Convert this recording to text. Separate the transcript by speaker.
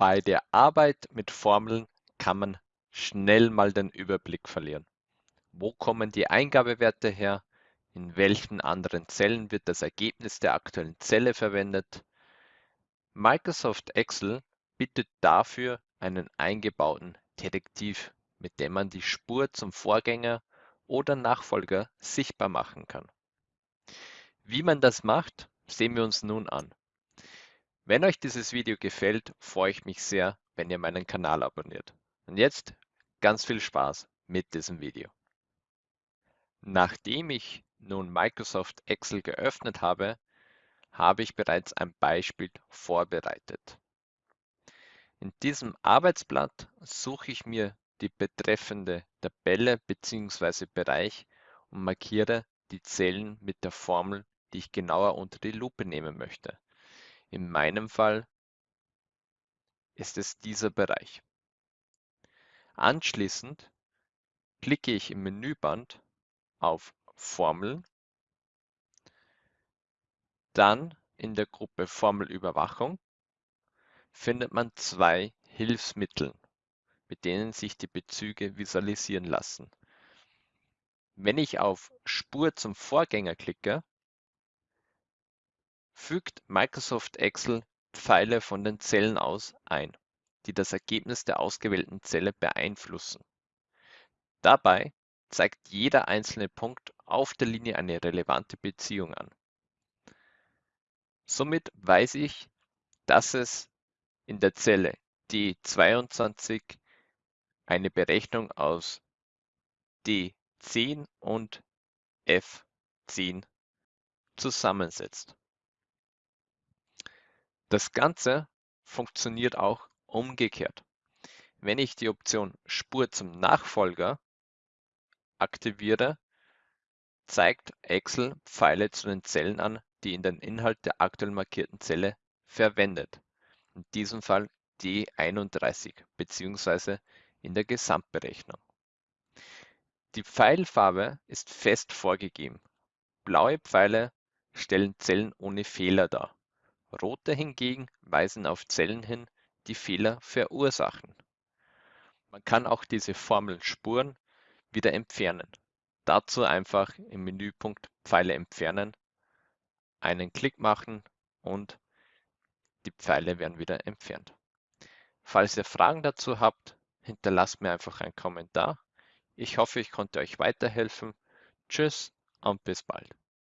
Speaker 1: Bei der Arbeit mit Formeln kann man schnell mal den Überblick verlieren. Wo kommen die Eingabewerte her? In welchen anderen Zellen wird das Ergebnis der aktuellen Zelle verwendet? Microsoft Excel bietet dafür einen eingebauten Detektiv, mit dem man die Spur zum Vorgänger oder Nachfolger sichtbar machen kann. Wie man das macht, sehen wir uns nun an. Wenn euch dieses Video gefällt, freue ich mich sehr, wenn ihr meinen Kanal abonniert. Und jetzt ganz viel Spaß mit diesem Video. Nachdem ich nun Microsoft Excel geöffnet habe, habe ich bereits ein Beispiel vorbereitet. In diesem Arbeitsblatt suche ich mir die betreffende Tabelle bzw. Bereich und markiere die Zellen mit der Formel, die ich genauer unter die Lupe nehmen möchte. In meinem Fall ist es dieser Bereich. Anschließend klicke ich im Menüband auf Formel, dann in der Gruppe Formelüberwachung findet man zwei Hilfsmittel, mit denen sich die Bezüge visualisieren lassen. Wenn ich auf Spur zum Vorgänger klicke, fügt Microsoft Excel Pfeile von den Zellen aus ein, die das Ergebnis der ausgewählten Zelle beeinflussen. Dabei zeigt jeder einzelne Punkt auf der Linie eine relevante Beziehung an. Somit weiß ich, dass es in der Zelle D22 eine Berechnung aus D10 und F10 zusammensetzt. Das Ganze funktioniert auch umgekehrt. Wenn ich die Option Spur zum Nachfolger aktiviere, zeigt Excel Pfeile zu den Zellen an, die in den Inhalt der aktuell markierten Zelle verwendet. In diesem Fall D31 bzw. in der Gesamtberechnung. Die Pfeilfarbe ist fest vorgegeben. Blaue Pfeile stellen Zellen ohne Fehler dar. Rote hingegen weisen auf Zellen hin, die Fehler verursachen. Man kann auch diese Formel Spuren wieder entfernen. Dazu einfach im Menüpunkt Pfeile entfernen, einen Klick machen und die Pfeile werden wieder entfernt. Falls ihr Fragen dazu habt, hinterlasst mir einfach einen Kommentar. Ich hoffe, ich konnte euch weiterhelfen. Tschüss und bis bald.